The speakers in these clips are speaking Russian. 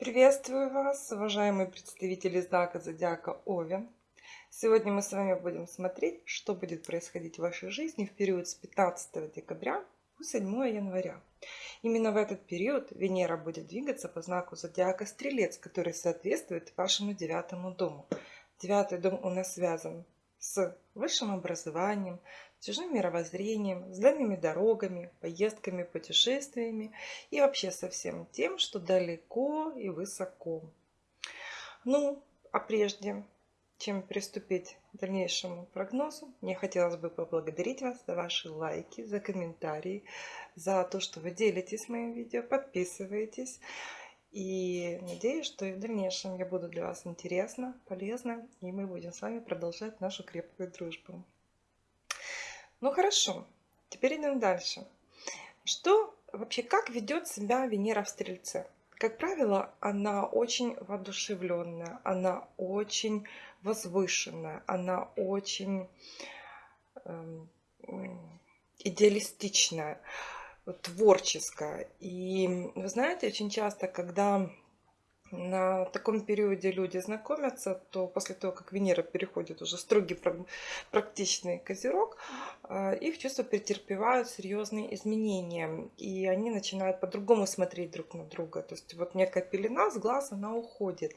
Приветствую вас, уважаемые представители знака Зодиака Овен. Сегодня мы с вами будем смотреть, что будет происходить в вашей жизни в период с 15 декабря по 7 января. Именно в этот период Венера будет двигаться по знаку Зодиака Стрелец, который соответствует вашему девятому дому. Девятый дом у нас связан с высшим образованием, чужим мировоззрением, с дальними дорогами, поездками, путешествиями и вообще со всем тем, что далеко и высоко. Ну, а прежде чем приступить к дальнейшему прогнозу, мне хотелось бы поблагодарить вас за ваши лайки, за комментарии, за то, что вы делитесь моим видео, подписываетесь. И надеюсь, что и в дальнейшем я буду для вас интересна, полезна, и мы будем с вами продолжать нашу крепкую дружбу. Ну хорошо, теперь идем дальше. Что вообще, как ведет себя Венера в Стрельце? Как правило, она очень воодушевленная, она очень возвышенная, она очень э, идеалистичная творческая. И вы знаете, очень часто, когда на таком периоде люди знакомятся, то после того, как Венера переходит уже строгий практичный козерог, а, их чувства претерпевают серьезные изменения. И они начинают по-другому смотреть друг на друга. То есть вот некая пелена с глаз, она уходит.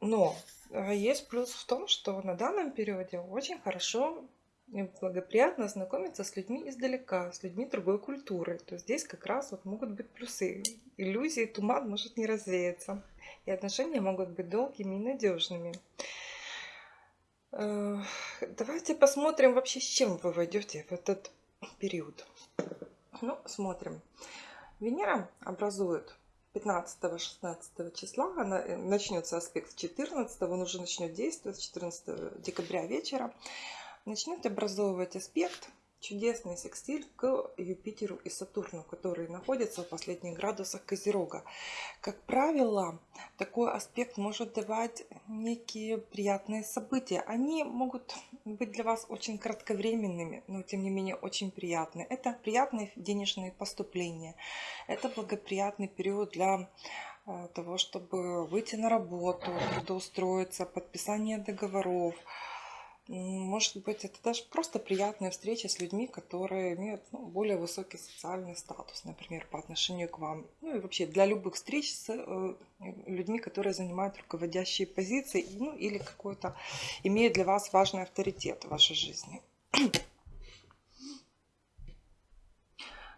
Но а, есть плюс в том, что на данном периоде очень хорошо благоприятно знакомиться с людьми издалека, с людьми другой культуры. То здесь как раз вот могут быть плюсы. Иллюзии, туман может не развеяться. И отношения могут быть долгими и надежными. Э, давайте посмотрим вообще, с чем вы войдете в этот период. Ну, смотрим. Венера образует 15-16 числа, она, э, начнется аспект 14, он уже начнет действовать 14 декабря вечера начнет образовывать аспект чудесный секстиль к Юпитеру и Сатурну, которые находятся в последних градусах Козерога. Как правило, такой аспект может давать некие приятные события. Они могут быть для вас очень кратковременными, но тем не менее очень приятные. Это приятные денежные поступления. Это благоприятный период для э, того, чтобы выйти на работу, трудоустроиться, подписание договоров, может быть, это даже просто приятная встреча с людьми, которые имеют ну, более высокий социальный статус, например, по отношению к вам. Ну и вообще для любых встреч с э, людьми, которые занимают руководящие позиции, ну или какой-то имеют для вас важный авторитет в вашей жизни.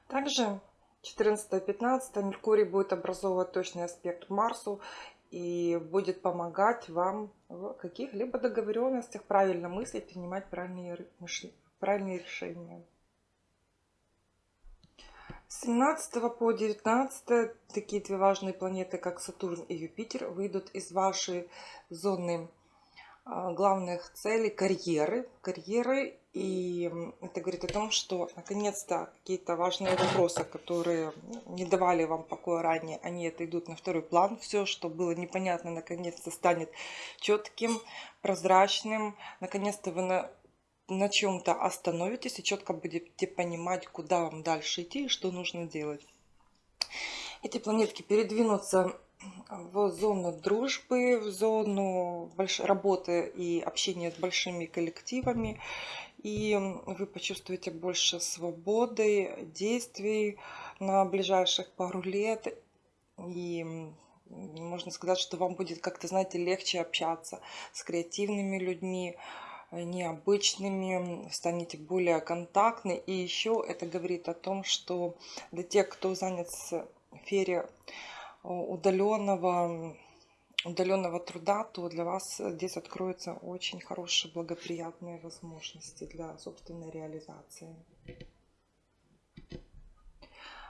Также 14-15 Меркурий будет образовывать точный аспект Марсу и будет помогать вам в каких-либо договоренностях правильно мыслить, принимать правильные, правильные решения. С 17 по 19 такие две важные планеты, как Сатурн и Юпитер, выйдут из вашей зоны а, главных целей карьеры, карьеры и это говорит о том, что наконец-то какие-то важные вопросы, которые не давали вам покоя ранее, они отойдут на второй план. Все, что было непонятно, наконец-то станет четким, прозрачным. Наконец-то вы на, на чем-то остановитесь и четко будете понимать, куда вам дальше идти и что нужно делать. Эти планетки передвинутся в зону дружбы, в зону работы и общения с большими коллективами. И вы почувствуете больше свободы, действий на ближайших пару лет. И можно сказать, что вам будет как-то, знаете, легче общаться с креативными людьми, необычными, станете более контактны. И еще это говорит о том, что для тех, кто занят в сфере удаленного, удаленного труда, то для вас здесь откроются очень хорошие, благоприятные возможности для собственной реализации.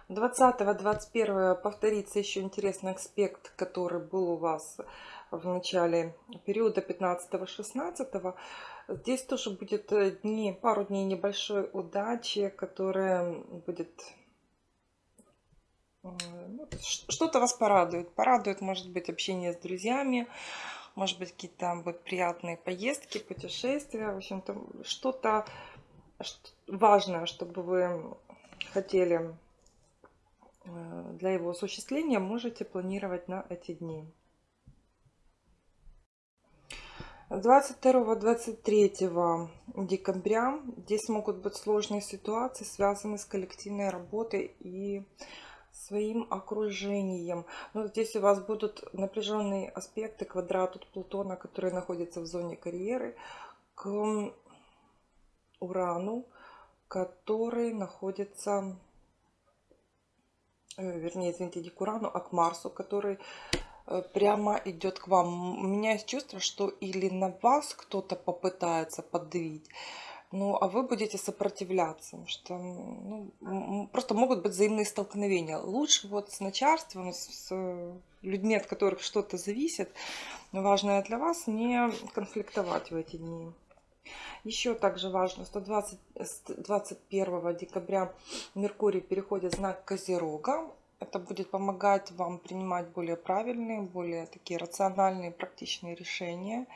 20-21 повторится еще интересный аспект, который был у вас в начале периода 15-16. Здесь тоже будет дни, пару дней небольшой удачи, которая будет что-то вас порадует. Порадует, может быть, общение с друзьями, может быть, какие-то там будут приятные поездки, путешествия. В общем-то, что-то важное, чтобы вы хотели э, для его осуществления можете планировать на эти дни. 22-23 декабря здесь могут быть сложные ситуации, связанные с коллективной работой и своим окружением. Но ну, здесь у вас будут напряженные аспекты квадрат от Плутона, который находится в зоне карьеры, к Урану, который находится, э, вернее, извините, не к Урану, а к Марсу, который э, прямо идет к вам. У меня есть чувство, что или на вас кто-то попытается подавить, ну, а вы будете сопротивляться, что ну, просто могут быть взаимные столкновения. Лучше вот с начальством, с людьми, от которых что-то зависит, важное для вас, не конфликтовать в эти дни. Еще также важно, что 20, 21 декабря Меркурий переходит в знак Козерога. Это будет помогать вам принимать более правильные, более такие рациональные, практичные решения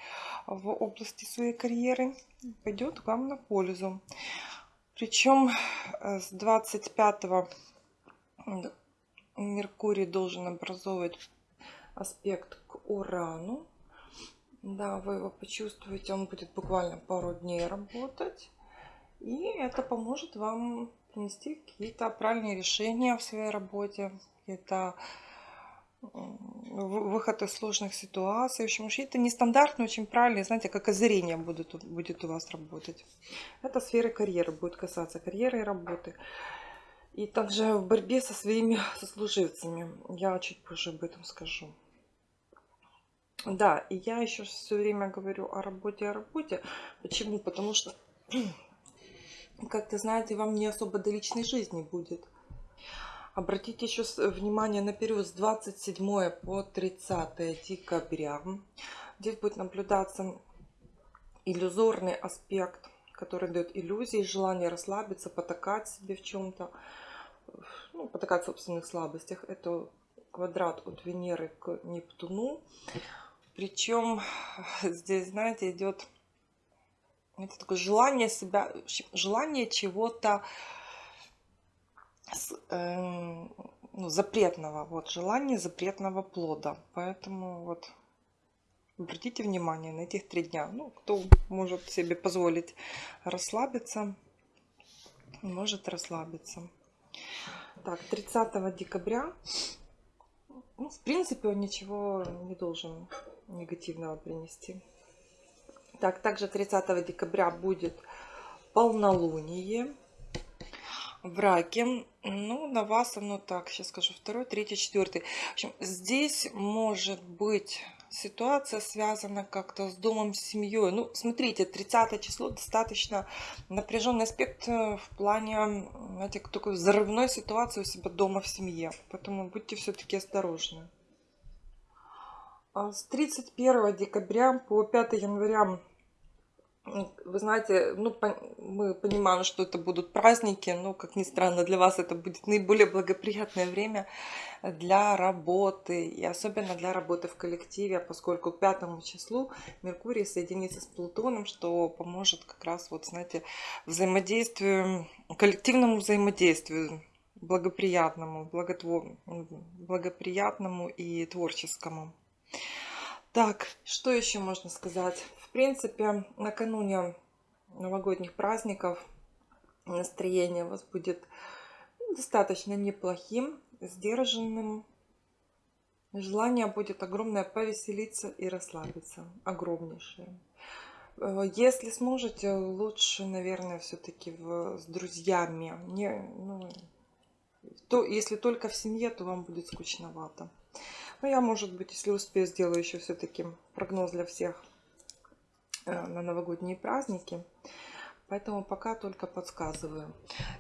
в области своей карьеры. Пойдет вам на пользу. Причем э, с 25 Меркурий должен образовывать аспект к Урану. Да, вы его почувствуете, он будет буквально пару дней работать. И это поможет вам принести какие-то правильные решения в своей работе, какие-то выход из сложных ситуаций. В общем, это нестандартно, очень правильно, знаете, как озарение будет, будет у вас работать. Это сферы карьеры, будет касаться карьеры и работы. И также в борьбе со своими сослуживцами. Я чуть позже об этом скажу. Да, и я еще все время говорю о работе, о работе. Почему? Потому что, как-то, знаете, вам не особо до личной жизни будет. Обратите еще внимание на период с 27 по 30 декабря. Здесь будет наблюдаться иллюзорный аспект, который дает иллюзии, желание расслабиться, потакать себе в чем-то, ну, потакать в собственных слабостях. Это квадрат от Венеры к Нептуну. Причем здесь, знаете, идет это такое желание себя, желание чего-то э, ну, запретного, вот желание запретного плода. Поэтому вот обратите внимание на этих три дня. Ну, кто может себе позволить расслабиться, может расслабиться. Так, 30 декабря, ну, в принципе, он ничего не должен негативного принести. Так, также 30 декабря будет полнолуние в раке. Ну, на вас оно так, сейчас скажу, второй, третий, четвертый. В общем, здесь может быть ситуация связана как-то с домом, с семьей. Ну, смотрите, 30 число достаточно напряженный аспект э, в плане, знаете, такой взрывной ситуации у себя дома в семье. Поэтому будьте все-таки осторожны. А с 31 декабря по 5 января, вы знаете, ну, мы понимаем, что это будут праздники, но, как ни странно, для вас это будет наиболее благоприятное время для работы, и особенно для работы в коллективе, поскольку к 5 числу Меркурий соединится с Плутоном, что поможет как раз, вот, знаете, взаимодействию, коллективному взаимодействию, благоприятному, благотвор... благоприятному и творческому. Так, что еще можно сказать? Принципе, накануне новогодних праздников настроение у вас будет достаточно неплохим, сдержанным. Желание будет огромное повеселиться и расслабиться. Огромнейшее. Э, если сможете, лучше, наверное, все-таки с друзьями. Не, ну, то, если только в семье, то вам будет скучновато. Но ну, я, может быть, если успею, сделаю еще все-таки прогноз для всех на новогодние праздники. Поэтому пока только подсказываю.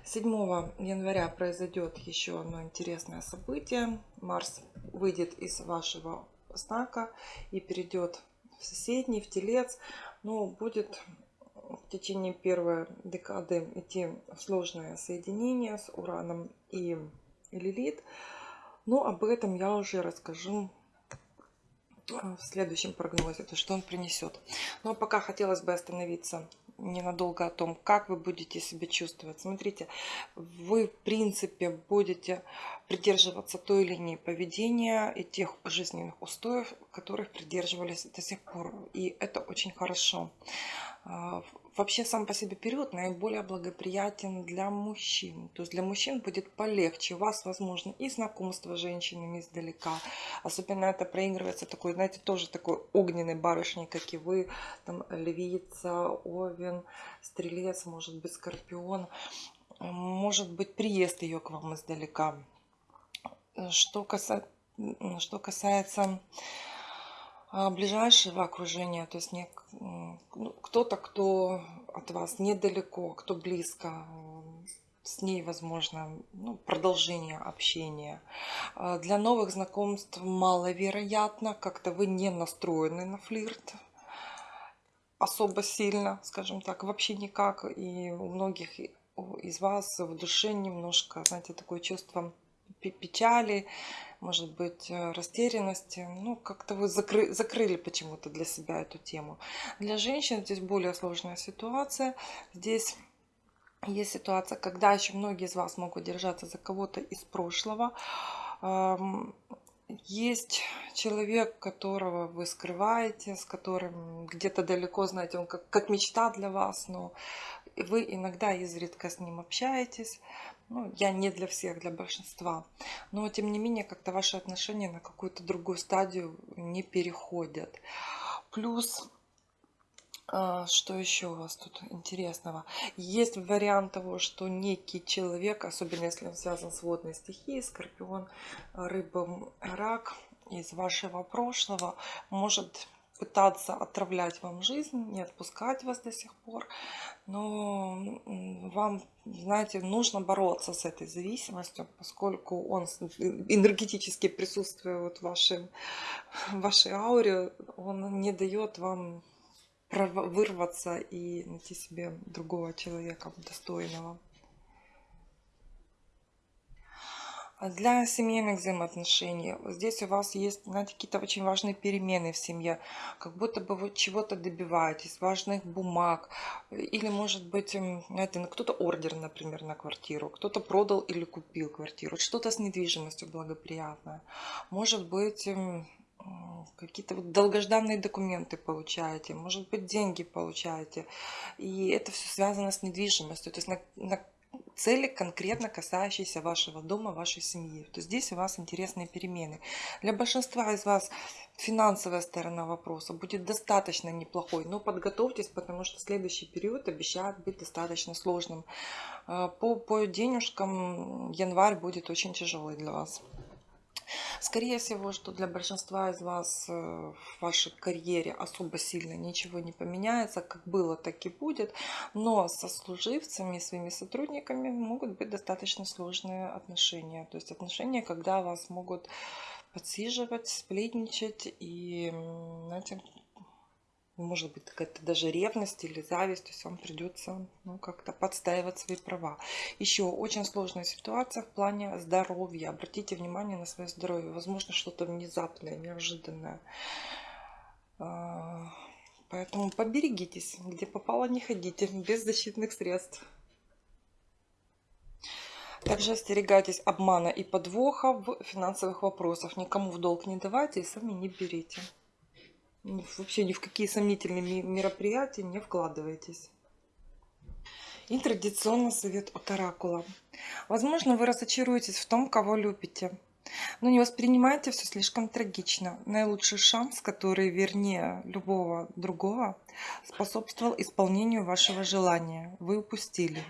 7 января произойдет еще одно интересное событие. Марс выйдет из вашего знака и перейдет в соседний, в телец. Но будет в течение первой декады идти сложное соединение с Ураном и Лилит. Но об этом я уже расскажу э, в следующем прогнозе, то что он принесет. Но пока хотелось бы остановиться ненадолго о том, как вы будете себя чувствовать. Смотрите, вы в принципе будете придерживаться той линии поведения и тех жизненных устоев, которых придерживались до сих пор. И это очень хорошо. Вообще сам по себе период наиболее благоприятен для мужчин. То есть для мужчин будет полегче. У вас, возможно, и знакомство с женщинами издалека. Особенно это проигрывается такой, знаете, тоже такой огненной барышней, как и вы. Там львица, овен, стрелец, может быть, скорпион. Может быть, приезд ее к вам издалека. Что, каса... что касается ближайшего окружения, то есть не ну, кто-то, кто от вас недалеко, кто близко, с ней возможно ну, продолжение общения. А, для новых знакомств маловероятно, как-то вы не настроены на флирт особо сильно, скажем так, вообще никак. И у многих из вас в душе немножко, знаете, такое чувство печали, может быть, э, растерянности. Ну, как-то вы закры закрыли почему-то для себя эту тему. Для женщин здесь более сложная ситуация. Здесь есть ситуация, когда еще многие из вас могут держаться за кого-то из прошлого. Есть человек, которого вы скрываете, с которым где-то далеко, знаете, он как, как мечта для вас, но вы иногда изредка с ним общаетесь. Ну, я не для всех, для большинства. Но, тем не менее, как-то ваши отношения на какую-то другую стадию не переходят. Плюс, а, что еще у вас тут интересного? Есть вариант того, что некий человек, особенно если он связан с водной стихией, скорпион, рыба, рак, из вашего прошлого, может пытаться отравлять вам жизнь, не отпускать вас до сих пор. Но вам, знаете, нужно бороться с этой зависимостью, поскольку он энергетически присутствует в, вашем, в вашей ауре, он не дает вам вырваться и найти себе другого человека достойного. А для семейных взаимоотношений. Здесь у вас есть, знаете, какие-то очень важные перемены в семье. Как будто бы вы чего-то добиваетесь, важных бумаг. Или, может быть, ну, кто-то ордер, например, на квартиру. Кто-то продал или купил квартиру. Что-то с недвижимостью благоприятное. Может быть, какие-то долгожданные документы получаете, может быть, деньги получаете. И это все связано с недвижимостью. То есть на, на цели, конкретно касающиеся вашего дома, вашей семьи. То здесь у вас интересные перемены. Для большинства из вас финансовая сторона вопроса будет достаточно неплохой, но подготовьтесь, потому что следующий период обещает быть достаточно сложным. Э, по, по денежкам январь будет очень тяжелый для вас. Скорее всего, что для большинства из вас э, в вашей карьере особо сильно ничего не поменяется, как было, так и будет. Но со служивцами, своими сотрудниками могут быть достаточно сложные отношения. То есть отношения, когда вас могут подсиживать, сплетничать и, знаете, может быть какая-то даже ревность или зависть, то есть вам придется ну, как-то подстаивать свои права. Еще очень сложная ситуация в плане здоровья. Обратите внимание на свое здоровье. Возможно, что-то внезапное, неожиданное. А, поэтому поберегитесь, где попало не ходите, без защитных средств. Также остерегайтесь обмана и подвоха в финансовых вопросах. Никому в долг не давайте и сами не берите вообще ни в какие сомнительные мероприятия не вкладывайтесь. И традиционно совет от Оракула. Возможно, вы разочаруетесь в том, кого любите. Но не воспринимайте все слишком трагично. Наилучший шанс, который вернее любого другого, способствовал исполнению вашего желания. Вы упустили.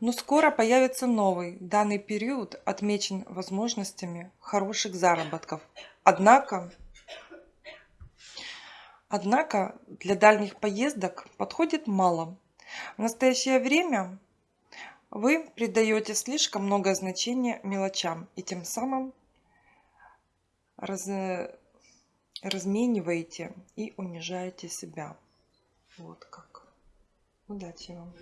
Но скоро появится новый. Данный период отмечен возможностями хороших заработков. Однако Однако для дальних поездок подходит мало. В настоящее время вы придаете слишком много значения мелочам и тем самым раз, размениваете и унижаете себя. Вот как. Удачи вам!